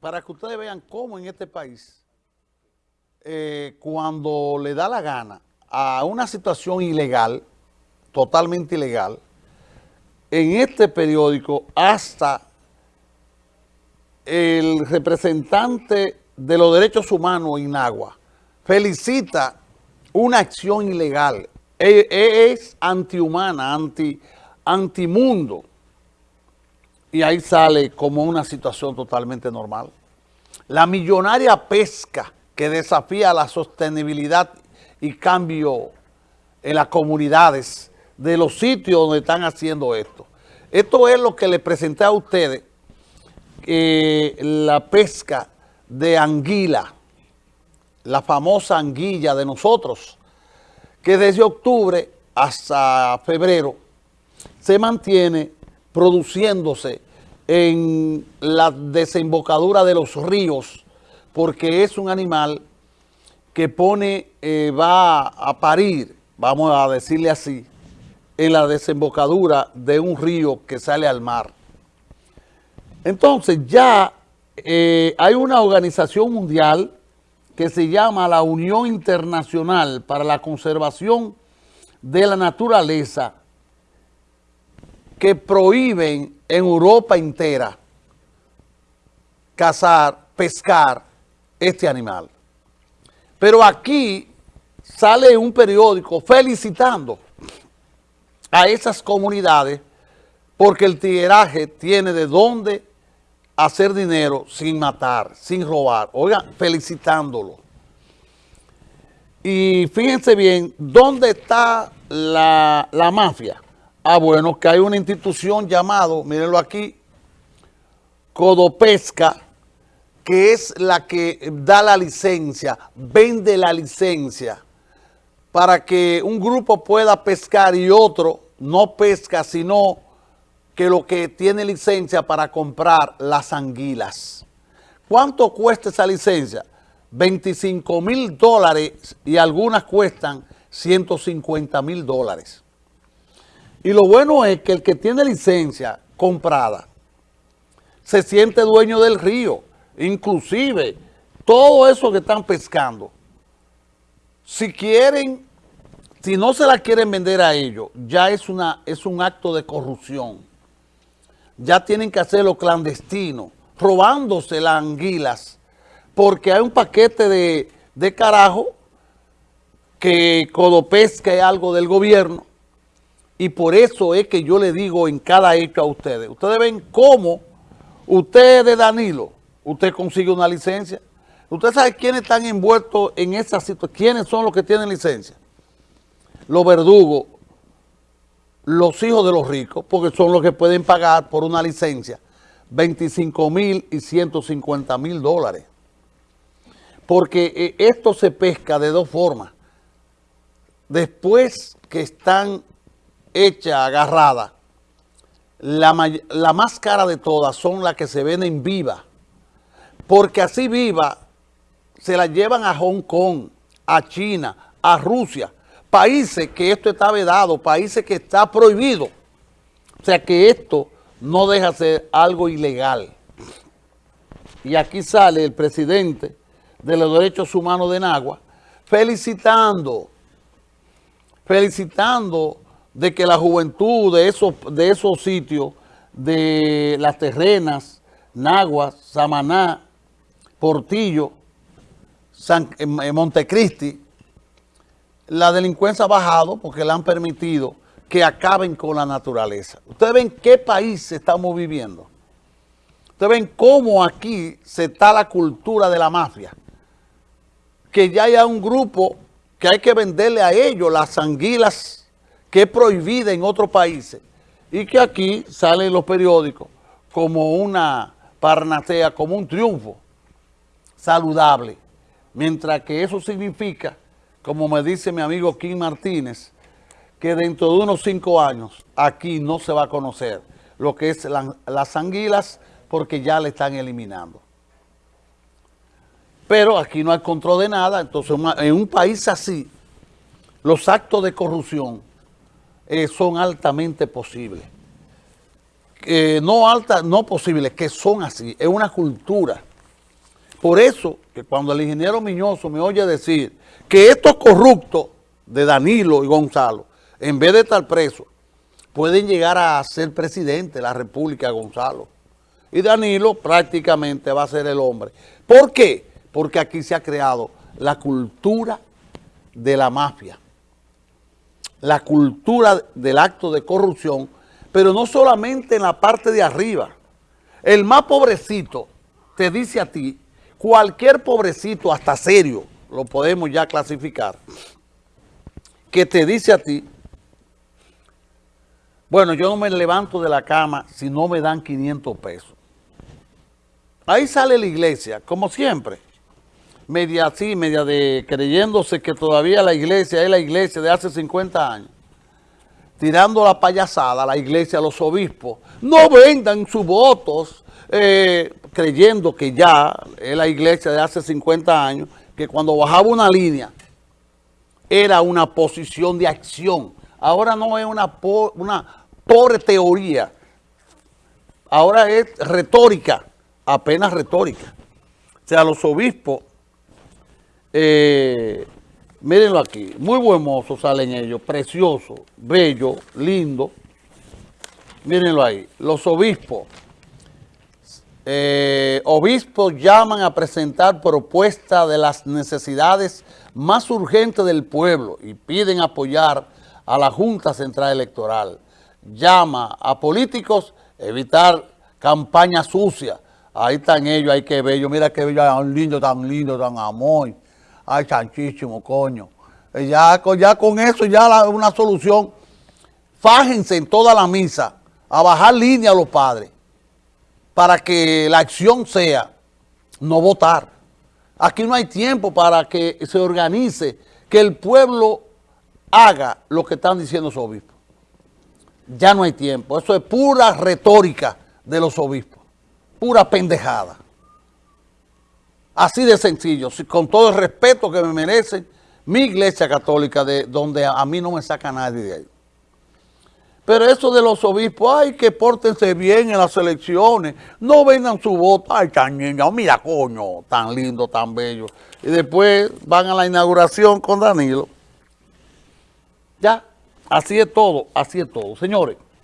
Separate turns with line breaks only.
para que ustedes vean cómo en este país, eh, cuando le da la gana a una situación ilegal, totalmente ilegal, en este periódico hasta el representante de los derechos humanos en Agua felicita una acción ilegal. E, e, Es antihumana, anti, antimundo y ahí sale como una situación totalmente normal. La millonaria pesca que desafía la sostenibilidad y cambio en las comunidades de los sitios donde están haciendo esto. Esto es lo que le presenté a ustedes, la pesca de anguila, la famosa anguilla de nosotros, que desde octubre hasta febrero se mantiene produciéndose en la desembocadura de los ríos, porque es un animal que pone, eh, va a parir, vamos a decirle así, en la desembocadura de un río que sale al mar. Entonces ya eh, hay una organización mundial que se llama la Unión Internacional para la Conservación de la Naturaleza, que prohíben en Europa entera cazar, pescar este animal. Pero aquí sale un periódico felicitando a esas comunidades porque el tigueraje tiene de dónde hacer dinero sin matar, sin robar. Oigan, felicitándolo. Y fíjense bien, ¿dónde está la, la mafia? Ah, bueno, que hay una institución llamado, mírenlo aquí, Codopesca, que es la que da la licencia, vende la licencia para que un grupo pueda pescar y otro no pesca, sino que lo que tiene licencia para comprar las anguilas. ¿Cuánto cuesta esa licencia? 25 mil dólares y algunas cuestan 150 mil dólares. Y lo bueno es que el que tiene licencia comprada se siente dueño del río. Inclusive, todo eso que están pescando, si quieren, si no se la quieren vender a ellos, ya es, una, es un acto de corrupción. Ya tienen que hacerlo clandestino, robándose las anguilas, porque hay un paquete de, de carajo que Codopesca es algo del gobierno, y por eso es que yo le digo en cada hecho a ustedes. Ustedes ven cómo usted de Danilo, usted consigue una licencia. Usted sabe quiénes están envueltos en esa situación, quiénes son los que tienen licencia. Los verdugos, los hijos de los ricos, porque son los que pueden pagar por una licencia 25 mil y 150 mil dólares. Porque eh, esto se pesca de dos formas. Después que están hecha, agarrada, la, la, más cara de todas son las que se venden viva, porque así viva se la llevan a Hong Kong, a China, a Rusia, países que esto está vedado, países que está prohibido. O sea que esto no deja de ser algo ilegal. Y aquí sale el presidente de los derechos humanos de Nagua felicitando, felicitando de que la juventud de esos, de esos sitios, de las terrenas, Naguas, Samaná, Portillo, San, Montecristi, la delincuencia ha bajado porque le han permitido que acaben con la naturaleza. Ustedes ven qué país estamos viviendo. Ustedes ven cómo aquí se está la cultura de la mafia. Que ya haya un grupo que hay que venderle a ellos las anguilas que es prohibida en otros países y que aquí sale en los periódicos como una parnasea, como un triunfo saludable. Mientras que eso significa, como me dice mi amigo Kim Martínez, que dentro de unos cinco años aquí no se va a conocer lo que es la, las anguilas porque ya le están eliminando. Pero aquí no hay control de nada, entonces en un país así, los actos de corrupción eh, son altamente posibles. no alta, no posibles, que son así, es una cultura. Por eso, que cuando el ingeniero Miñoso me oye decir que estos corruptos de Danilo y Gonzalo, en vez de estar presos, pueden llegar a ser presidente de la República Gonzalo. Y Danilo prácticamente va a ser el hombre. ¿Por qué? Porque aquí se ha creado la cultura de la mafia, la cultura del acto de corrupción, pero no solamente en la parte de arriba. El más pobrecito te dice a ti, cualquier pobrecito, hasta serio, lo podemos ya clasificar, que te dice a ti, bueno, yo no me levanto de la cama si no me dan 500 pesos. Ahí sale la iglesia, como siempre, media así, media de creyéndose que todavía la iglesia es la iglesia de hace 50 años, tirando la payasada a la iglesia, a los obispos, no vendan sus votos, eh, creyendo que ya es la iglesia de hace 50 años, que cuando bajaba una línea era una posición de acción. Ahora no es una, una pobre teoría, ahora es retórica, apenas retórica. O sea, los obispos, eh, mírenlo aquí, muy buen mozo salen ellos, precioso, bello, lindo. Mírenlo ahí, los obispos eh, obispos llaman a presentar propuestas de las necesidades más urgentes del pueblo y piden apoyar a la Junta Central Electoral. Llama a políticos evitar campañas sucias. Ahí están ellos, hay que ver. Mira qué bello, tan lindo, tan lindo, tan amor. Ay, chanchísimo, coño. Eh, ya, ya con eso, ya una solución. Fájense en toda la misa a bajar línea a los padres para que la acción sea no votar. Aquí no hay tiempo para que se organice, que el pueblo haga lo que están diciendo los obispos. Ya no hay tiempo. Eso es pura retórica de los obispos. Pura pendejada. Así de sencillo, con todo el respeto que me merece mi iglesia católica, de donde a mí no me saca nadie de ahí. Pero eso de los obispos, ay, que pórtense bien en las elecciones, no vendan su voto, ay, tan niño, mira, coño, tan lindo, tan bello. Y después van a la inauguración con Danilo. Ya, así es todo, así es todo. Señores.